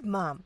good, Mom.